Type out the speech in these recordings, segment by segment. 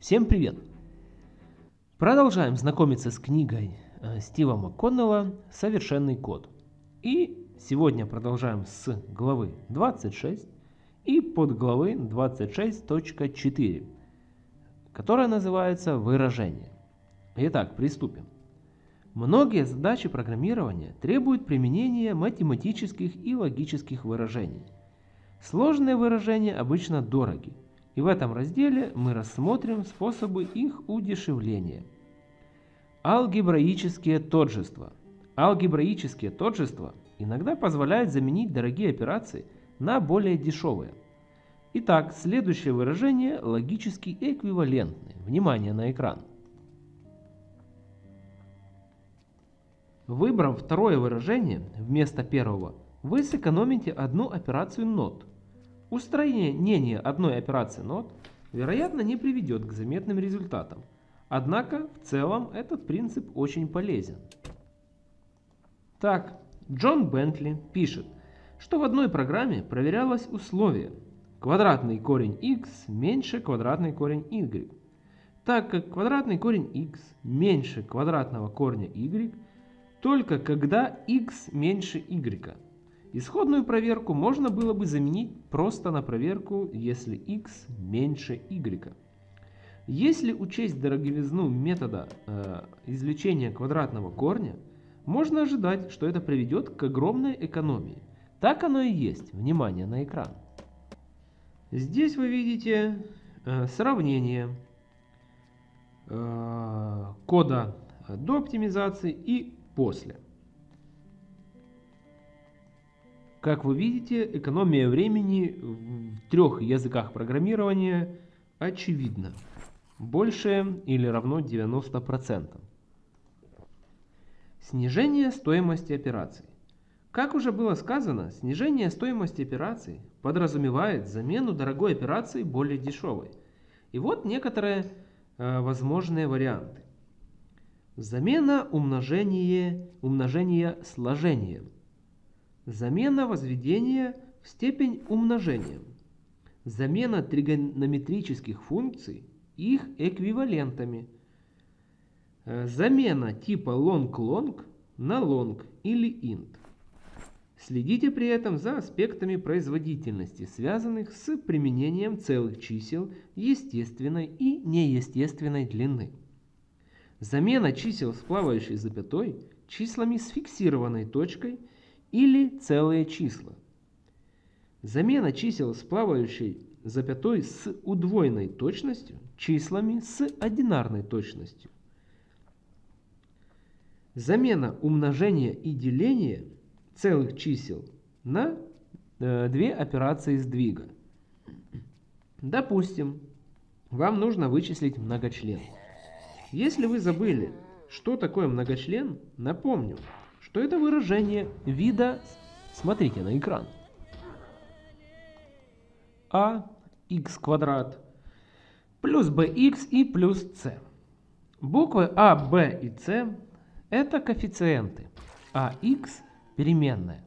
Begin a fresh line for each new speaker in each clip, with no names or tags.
Всем привет! Продолжаем знакомиться с книгой э, Стива МакКоннелла «Совершенный код». И сегодня продолжаем с главы 26 и под главы 26.4, которая называется «Выражение». Итак, приступим. Многие задачи программирования требуют применения математических и логических выражений. Сложные выражения обычно дороги, и в этом разделе мы рассмотрим способы их удешевления. Алгебраические тождества. Алгебраические тождества иногда позволяют заменить дорогие операции на более дешевые. Итак, следующее выражение логически эквивалентны. Внимание на экран. Выбрав второе выражение вместо первого, вы сэкономите одну операцию not – Устранение одной операции нот, вероятно, не приведет к заметным результатам. Однако, в целом, этот принцип очень полезен. Так, Джон Бентли пишет, что в одной программе проверялось условие квадратный корень x меньше квадратный корень y, так как квадратный корень x меньше квадратного корня y только когда x меньше y. Исходную проверку можно было бы заменить просто на проверку, если x меньше y. Если учесть дороговизну метода э, извлечения квадратного корня, можно ожидать, что это приведет к огромной экономии. Так оно и есть. Внимание на экран. Здесь вы видите э, сравнение э, кода до оптимизации и после. Как вы видите, экономия времени в трех языках программирования очевидна. Больше или равно 90%. Снижение стоимости операций. Как уже было сказано, снижение стоимости операций подразумевает замену дорогой операции более дешевой. И вот некоторые э, возможные варианты. Замена умножения, умножения сложением. Замена возведения в степень умножения. Замена тригонометрических функций их эквивалентами. Э, замена типа long-long на long или int. Следите при этом за аспектами производительности, связанных с применением целых чисел естественной и неестественной длины. Замена чисел с плавающей запятой числами с фиксированной точкой – или целые числа. Замена чисел с плавающей запятой с удвоенной точностью числами с одинарной точностью. Замена умножения и деления целых чисел на э, две операции сдвига. Допустим, вам нужно вычислить многочлен. Если вы забыли, что такое многочлен, напомню, что это выражение вида, смотрите на экран, а x квадрат плюс bx и плюс c. Буквы а, b и c это коэффициенты, а x переменная.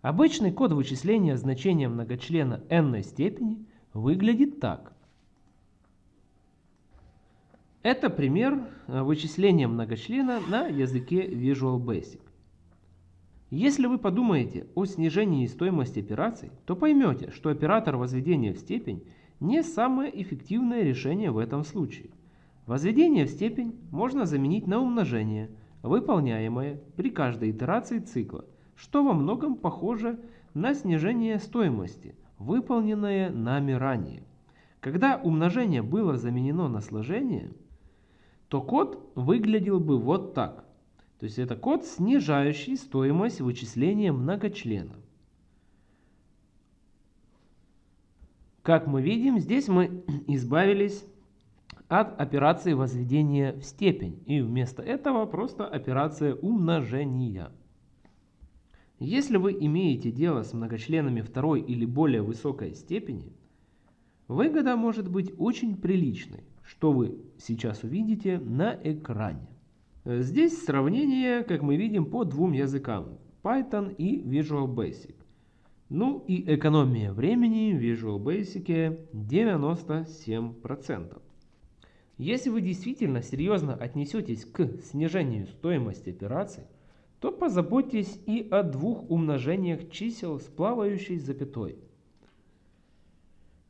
Обычный код вычисления значения многочлена n степени выглядит так. Это пример вычисления многочлена на языке Visual Basic. Если вы подумаете о снижении стоимости операций, то поймете, что оператор возведения в степень не самое эффективное решение в этом случае. Возведение в степень можно заменить на умножение, выполняемое при каждой итерации цикла, что во многом похоже на снижение стоимости, выполненное нами ранее. Когда умножение было заменено на сложение, то код выглядел бы вот так – то есть это код, снижающий стоимость вычисления многочлена. Как мы видим, здесь мы избавились от операции возведения в степень. И вместо этого просто операция умножения. Если вы имеете дело с многочленами второй или более высокой степени, выгода может быть очень приличной, что вы сейчас увидите на экране. Здесь сравнение, как мы видим, по двум языкам. Python и Visual Basic. Ну и экономия времени в Visual Basic 97%. Если вы действительно серьезно отнесетесь к снижению стоимости операций, то позаботьтесь и о двух умножениях чисел с плавающей запятой.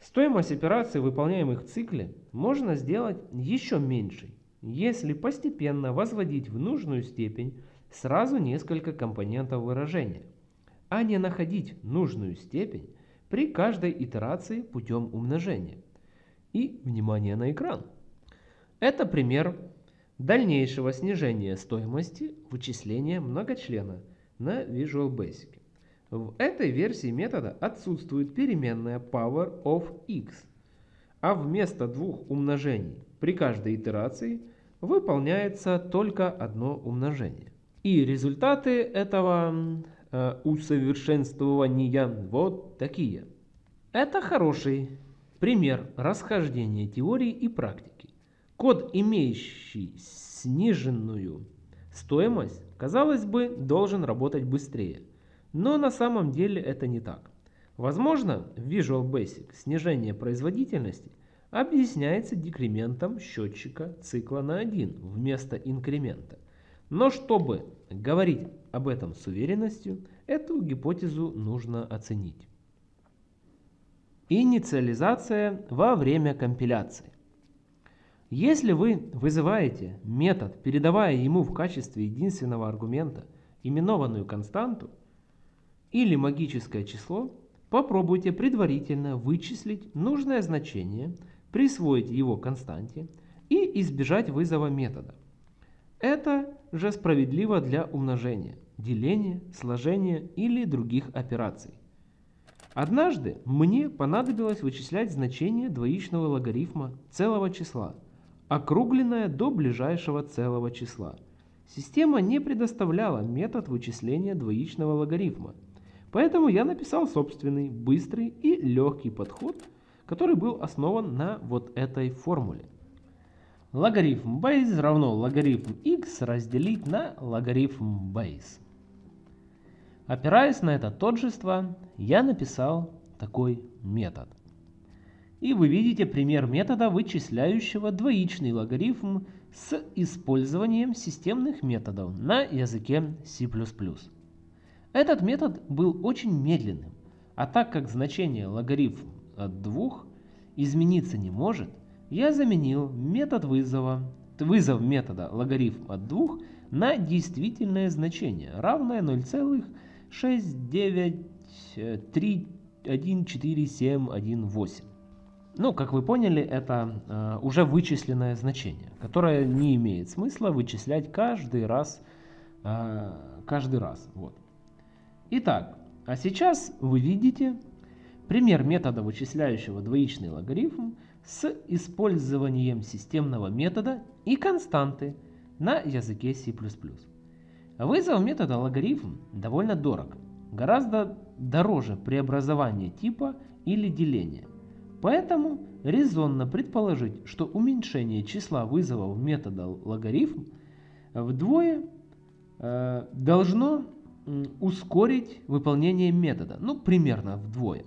Стоимость операций, выполняемых в цикле, можно сделать еще меньшей, если постепенно возводить в нужную степень сразу несколько компонентов выражения, а не находить нужную степень при каждой итерации путем умножения. И внимание на экран. Это пример дальнейшего снижения стоимости вычисления многочлена на Visual Basic. В этой версии метода отсутствует переменная power of x, а вместо двух умножений при каждой итерации выполняется только одно умножение. И результаты этого э, усовершенствования вот такие. Это хороший пример расхождения теории и практики. Код, имеющий сниженную стоимость, казалось бы, должен работать быстрее – но на самом деле это не так. Возможно, в Visual Basic снижение производительности объясняется декрементом счетчика цикла на 1 вместо инкремента. Но чтобы говорить об этом с уверенностью, эту гипотезу нужно оценить. Инициализация во время компиляции. Если вы вызываете метод, передавая ему в качестве единственного аргумента именованную константу, или магическое число, попробуйте предварительно вычислить нужное значение, присвоить его константе и избежать вызова метода. Это же справедливо для умножения, деления, сложения или других операций. Однажды мне понадобилось вычислять значение двоичного логарифма целого числа, округленное до ближайшего целого числа. Система не предоставляла метод вычисления двоичного логарифма – Поэтому я написал собственный, быстрый и легкий подход, который был основан на вот этой формуле. Логарифм base равно логарифм x разделить на логарифм base. Опираясь на это тождество, я написал такой метод. И вы видите пример метода, вычисляющего двоичный логарифм с использованием системных методов на языке C++. Этот метод был очень медленным, а так как значение логарифм от 2 измениться не может, я заменил метод вызова, вызов метода логарифм от 2 на действительное значение, равное 0,69314718. Ну, как вы поняли, это э, уже вычисленное значение, которое не имеет смысла вычислять каждый раз. Э, каждый раз. Вот. Итак, а сейчас вы видите пример метода, вычисляющего двоичный логарифм с использованием системного метода и константы на языке C++. Вызов метода логарифм довольно дорог, гораздо дороже преобразования типа или деления. Поэтому резонно предположить, что уменьшение числа вызовов метода логарифм вдвое э, должно ускорить выполнение метода, ну примерно вдвое.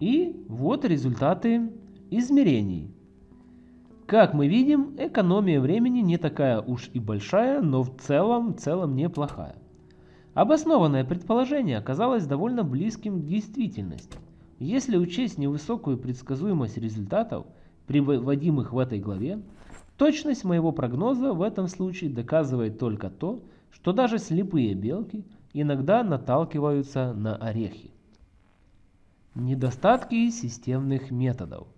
И вот результаты измерений. Как мы видим, экономия времени не такая уж и большая, но в целом, в целом неплохая. Обоснованное предположение оказалось довольно близким к действительности. Если учесть невысокую предсказуемость результатов, приводимых в этой главе, точность моего прогноза в этом случае доказывает только то, что даже слепые белки иногда наталкиваются на орехи. Недостатки системных методов.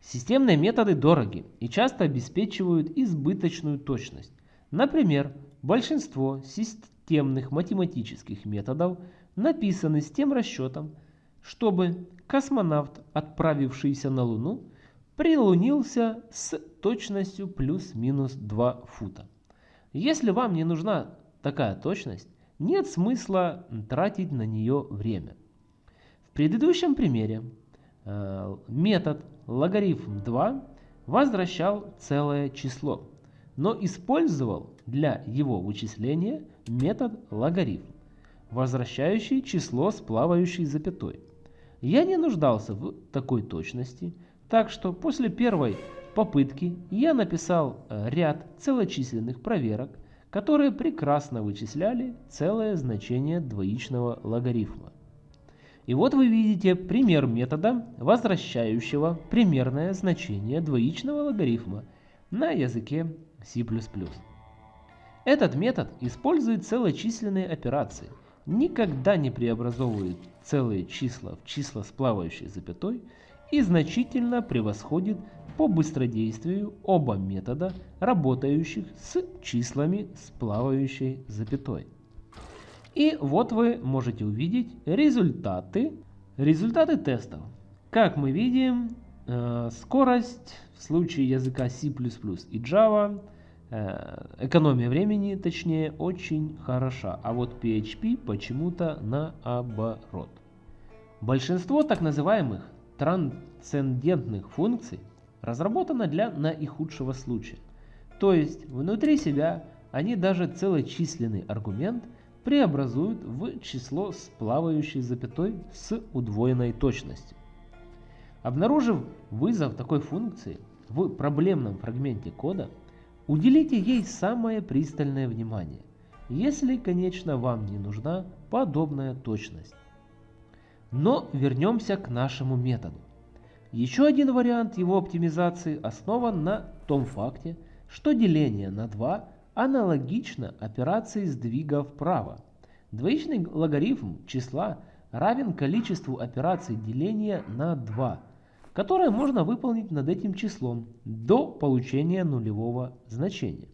Системные методы дороги и часто обеспечивают избыточную точность. Например, большинство системных математических методов написаны с тем расчетом, чтобы космонавт, отправившийся на Луну, прилунился с точностью плюс-минус 2 фута. Если вам не нужна такая точность, нет смысла тратить на нее время. Предыдущем примере э, метод логарифм 2 возвращал целое число, но использовал для его вычисления метод логарифм, возвращающий число с плавающей запятой. Я не нуждался в такой точности, так что после первой попытки я написал э, ряд целочисленных проверок, которые прекрасно вычисляли целое значение двоичного логарифма. И вот вы видите пример метода, возвращающего примерное значение двоичного логарифма на языке C++. Этот метод использует целочисленные операции, никогда не преобразовывает целые числа в числа с плавающей запятой и значительно превосходит по быстродействию оба метода, работающих с числами с плавающей запятой. И вот вы можете увидеть результаты, результаты тестов. Как мы видим, э, скорость в случае языка C++ и Java, э, экономия времени, точнее, очень хороша. А вот PHP почему-то наоборот. Большинство так называемых трансцендентных функций разработано для наихудшего случая. То есть внутри себя они даже целочисленный аргумент – преобразуют в число с плавающей запятой с удвоенной точностью. Обнаружив вызов такой функции в проблемном фрагменте кода, уделите ей самое пристальное внимание, если, конечно, вам не нужна подобная точность. Но вернемся к нашему методу. Еще один вариант его оптимизации основан на том факте, что деление на 2 аналогично операции сдвига вправо. Двоичный логарифм числа равен количеству операций деления на 2, которое можно выполнить над этим числом до получения нулевого значения.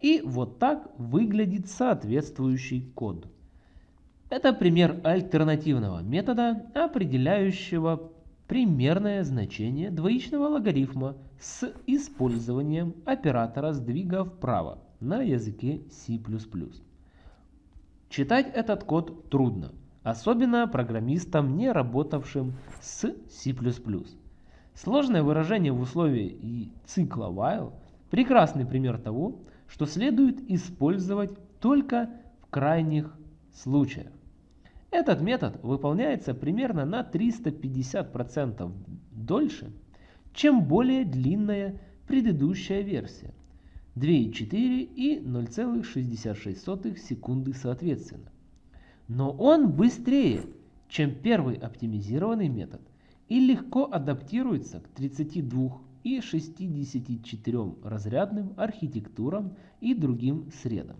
И вот так выглядит соответствующий код. Это пример альтернативного метода, определяющего примерное значение двоичного логарифма с использованием оператора сдвига вправо на языке C++. Читать этот код трудно, особенно программистам, не работавшим с C++. Сложное выражение в условии цикла while – прекрасный пример того, что следует использовать только в крайних случаях. Этот метод выполняется примерно на 350% дольше, чем более длинная предыдущая версия. 2,4 и 0,66 секунды соответственно. Но он быстрее, чем первый оптимизированный метод и легко адаптируется к 32 и 64 разрядным архитектурам и другим средам.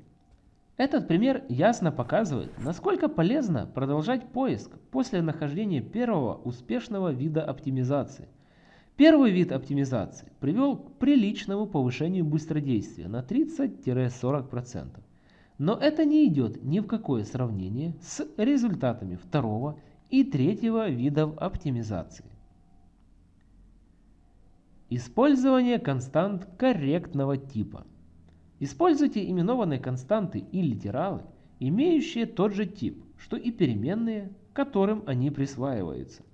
Этот пример ясно показывает, насколько полезно продолжать поиск после нахождения первого успешного вида оптимизации, Первый вид оптимизации привел к приличному повышению быстродействия на 30-40%. Но это не идет ни в какое сравнение с результатами второго и третьего видов оптимизации. Использование констант корректного типа. Используйте именованные константы и литералы, имеющие тот же тип, что и переменные, которым они присваиваются.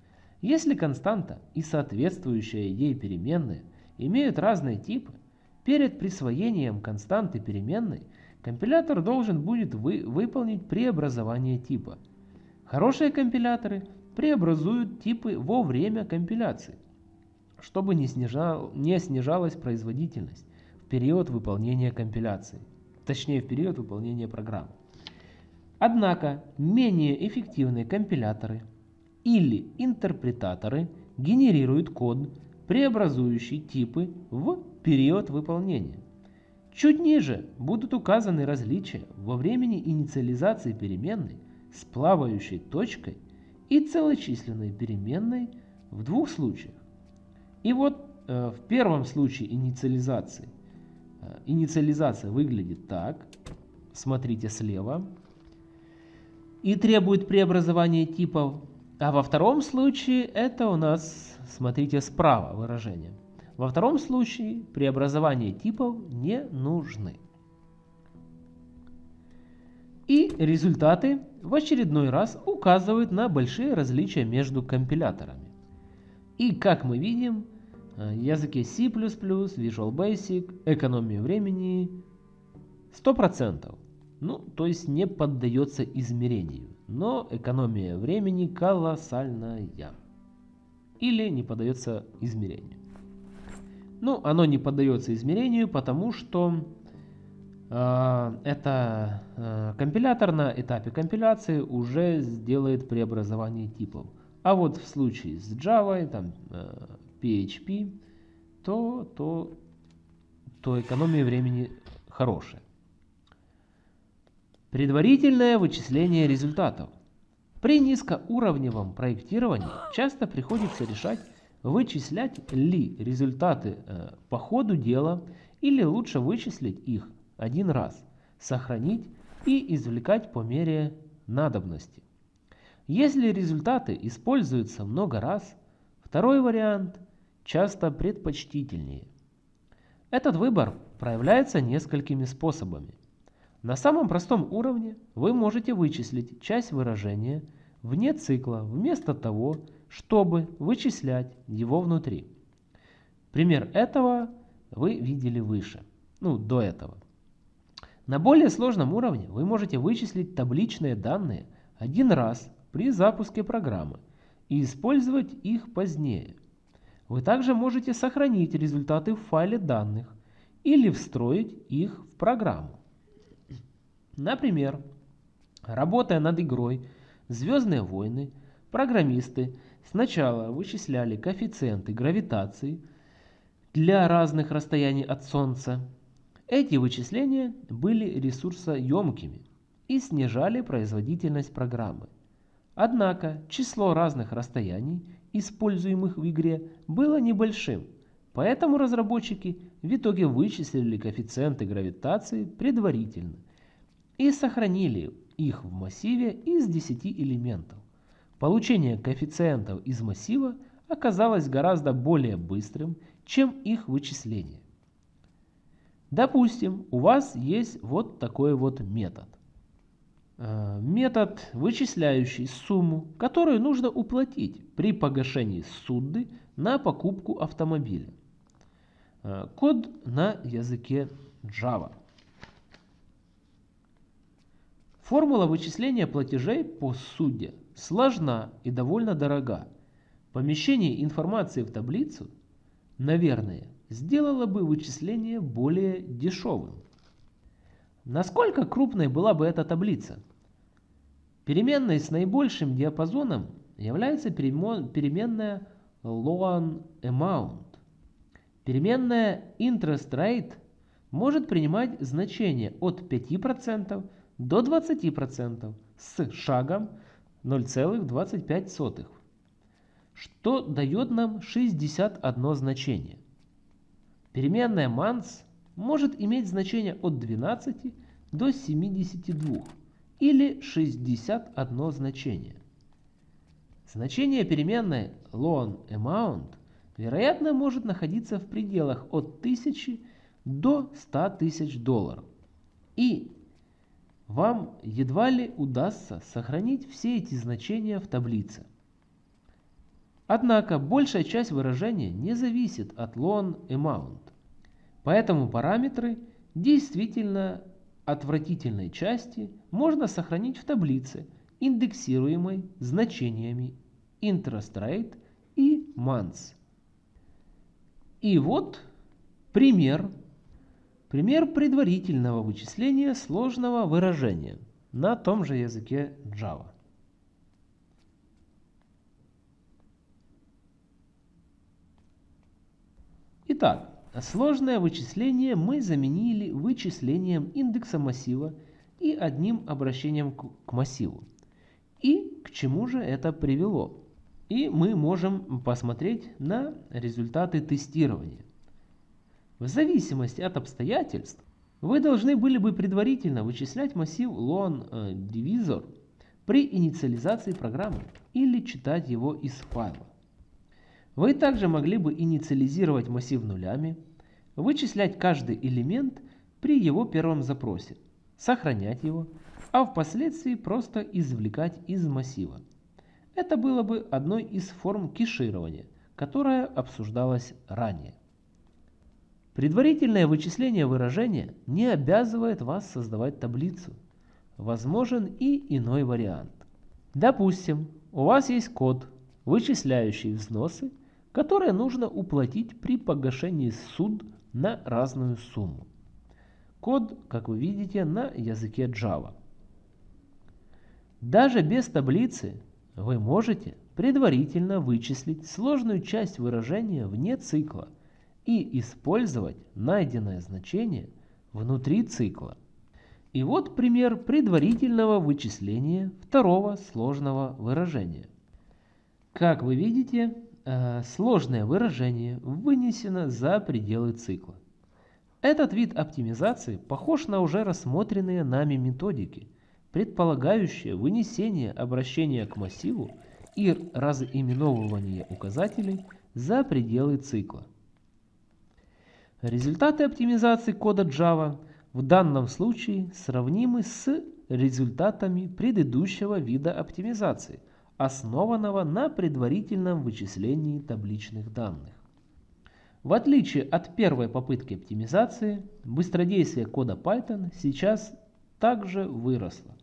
Если константа и соответствующая ей переменная имеют разные типы, перед присвоением константы переменной компилятор должен будет вы, выполнить преобразование типа. Хорошие компиляторы преобразуют типы во время компиляции, чтобы не, снижал, не снижалась производительность в период выполнения компиляции, точнее в период выполнения программы. Однако менее эффективные компиляторы – или интерпретаторы генерируют код, преобразующий типы в период выполнения. Чуть ниже будут указаны различия во времени инициализации переменной с плавающей точкой и целочисленной переменной в двух случаях. И вот э, в первом случае инициализации э, инициализация выглядит так. Смотрите слева. И требует преобразования типов а во втором случае это у нас, смотрите, справа выражение. Во втором случае преобразования типов не нужны. И результаты в очередной раз указывают на большие различия между компиляторами. И как мы видим, э, языке C++, Visual Basic, экономия времени 100%. Ну, то есть не поддается измерению но экономия времени колоссальная или не подается измерению. Ну, оно не поддается измерению, потому что э, это э, компилятор на этапе компиляции уже сделает преобразование типов. А вот в случае с Java, там, э, PHP, то, то, то экономия времени хорошая. Предварительное вычисление результатов. При низкоуровневом проектировании часто приходится решать, вычислять ли результаты э, по ходу дела или лучше вычислить их один раз, сохранить и извлекать по мере надобности. Если результаты используются много раз, второй вариант часто предпочтительнее. Этот выбор проявляется несколькими способами. На самом простом уровне вы можете вычислить часть выражения вне цикла вместо того, чтобы вычислять его внутри. Пример этого вы видели выше, ну до этого. На более сложном уровне вы можете вычислить табличные данные один раз при запуске программы и использовать их позднее. Вы также можете сохранить результаты в файле данных или встроить их в программу. Например, работая над игрой «Звездные войны», программисты сначала вычисляли коэффициенты гравитации для разных расстояний от Солнца. Эти вычисления были ресурсоемкими и снижали производительность программы. Однако число разных расстояний, используемых в игре, было небольшим, поэтому разработчики в итоге вычислили коэффициенты гравитации предварительно – и сохранили их в массиве из 10 элементов. Получение коэффициентов из массива оказалось гораздо более быстрым, чем их вычисление. Допустим, у вас есть вот такой вот метод. Э, метод, вычисляющий сумму, которую нужно уплатить при погашении судды на покупку автомобиля. Э, код на языке Java. Формула вычисления платежей по судде сложна и довольно дорога. Помещение информации в таблицу, наверное, сделало бы вычисление более дешевым. Насколько крупной была бы эта таблица? Переменной с наибольшим диапазоном является переменная loan amount. Переменная interest rate может принимать значение от 5% до 20% с шагом 0,25, что дает нам 61 значение. Переменная months может иметь значение от 12 до 72 или 61 значение. Значение переменной loan amount вероятно может находиться в пределах от 1000 до 100 тысяч долларов. И вам едва ли удастся сохранить все эти значения в таблице. Однако большая часть выражения не зависит от loan amount, поэтому параметры действительно отвратительной части можно сохранить в таблице, индексируемой значениями interest rate и months. И вот пример Пример предварительного вычисления сложного выражения на том же языке Java. Итак, сложное вычисление мы заменили вычислением индекса массива и одним обращением к массиву. И к чему же это привело? И мы можем посмотреть на результаты тестирования. В зависимости от обстоятельств, вы должны были бы предварительно вычислять массив loan э, при инициализации программы или читать его из файла. Вы также могли бы инициализировать массив нулями, вычислять каждый элемент при его первом запросе, сохранять его, а впоследствии просто извлекать из массива. Это было бы одной из форм кеширования, которая обсуждалась ранее. Предварительное вычисление выражения не обязывает вас создавать таблицу. Возможен и иной вариант. Допустим, у вас есть код, вычисляющий взносы, которые нужно уплатить при погашении суд на разную сумму. Код, как вы видите, на языке Java. Даже без таблицы вы можете предварительно вычислить сложную часть выражения вне цикла и использовать найденное значение внутри цикла. И вот пример предварительного вычисления второго сложного выражения. Как вы видите, э, сложное выражение вынесено за пределы цикла. Этот вид оптимизации похож на уже рассмотренные нами методики, предполагающие вынесение обращения к массиву и разыменовывание указателей за пределы цикла. Результаты оптимизации кода Java в данном случае сравнимы с результатами предыдущего вида оптимизации, основанного на предварительном вычислении табличных данных. В отличие от первой попытки оптимизации, быстродействие кода Python сейчас также выросло.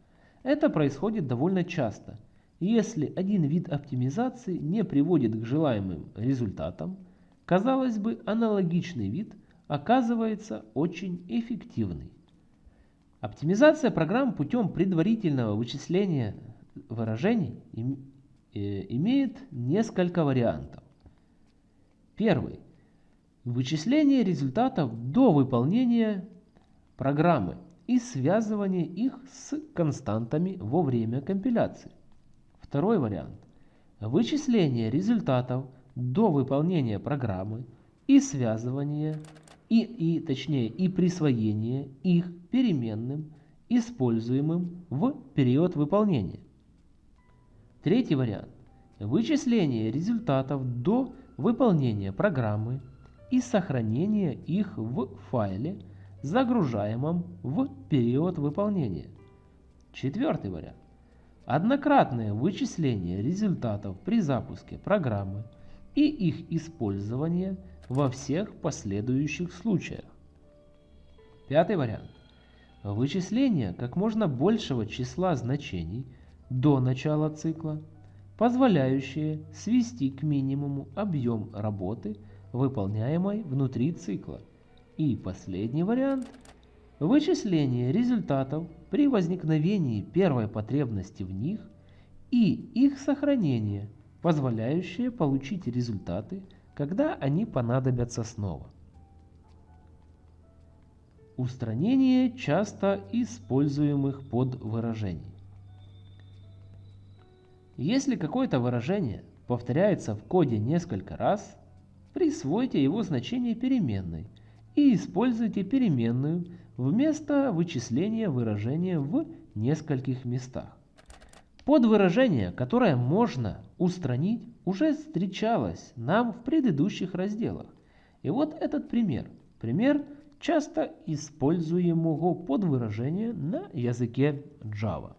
Это происходит довольно часто – если один вид оптимизации не приводит к желаемым результатам, казалось бы, аналогичный вид оказывается очень эффективный. Оптимизация программ путем предварительного вычисления выражений э, имеет несколько вариантов. Первый. Вычисление результатов до выполнения программы и связывание их с константами во время компиляции. Второй вариант. Вычисление результатов до выполнения программы и связывание и, и точнее и присвоение их переменным, используемым в период выполнения. Третий вариант. Вычисление результатов до выполнения программы и сохранение их в файле, загружаемом в период выполнения. Четвертый вариант. Однократное вычисление результатов при запуске программы и их использование во всех последующих случаях. Пятый вариант. Вычисление как можно большего числа значений до начала цикла, позволяющее свести к минимуму объем работы, выполняемой внутри цикла. И последний вариант – Вычисление результатов при возникновении первой потребности в них и их сохранение, позволяющее получить результаты, когда они понадобятся снова. Устранение часто используемых подвыражений. Если какое-то выражение повторяется в коде несколько раз, присвойте его значение переменной и используйте переменную вместо вычисления выражения в нескольких местах. Подвыражение, которое можно устранить, уже встречалось нам в предыдущих разделах. И вот этот пример. Пример часто используемого подвыражения на языке Java.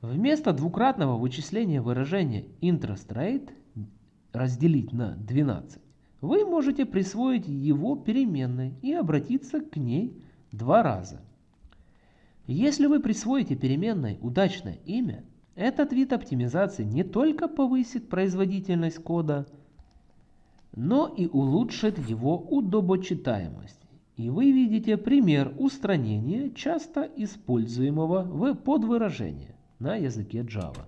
Вместо двукратного вычисления выражения interest rate разделить на 12 вы можете присвоить его переменной и обратиться к ней два раза. Если вы присвоите переменной удачное имя, этот вид оптимизации не только повысит производительность кода, но и улучшит его удобочитаемость. И вы видите пример устранения часто используемого в подвыражения на языке Java.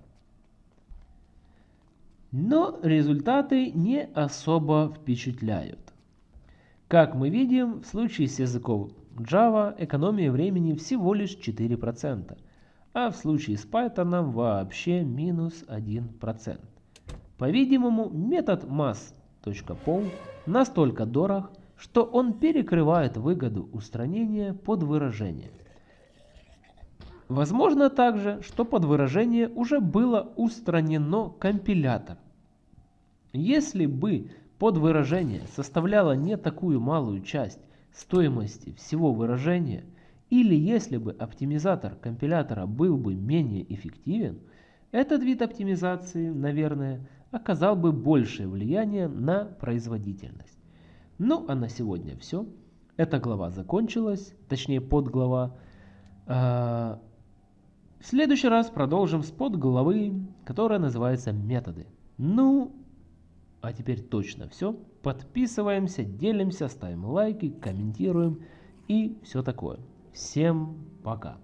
Но результаты не особо впечатляют. Как мы видим, в случае с языком Java экономия времени всего лишь 4%, а в случае с Python вообще минус 1%. По-видимому, метод mass.pol настолько дорог, что он перекрывает выгоду устранения под выражение. Возможно также, что под выражение уже было устранено компилятор. Если бы под выражение составляло не такую малую часть стоимости всего выражения, или если бы оптимизатор компилятора был бы менее эффективен, этот вид оптимизации, наверное, оказал бы большее влияние на производительность. Ну а на сегодня все. Эта глава закончилась, точнее подглава. А, в следующий раз продолжим с подглавы, которая называется «Методы». Ну, А теперь точно все. Подписываемся, делимся, ставим лайки, комментируем и все такое. Всем пока!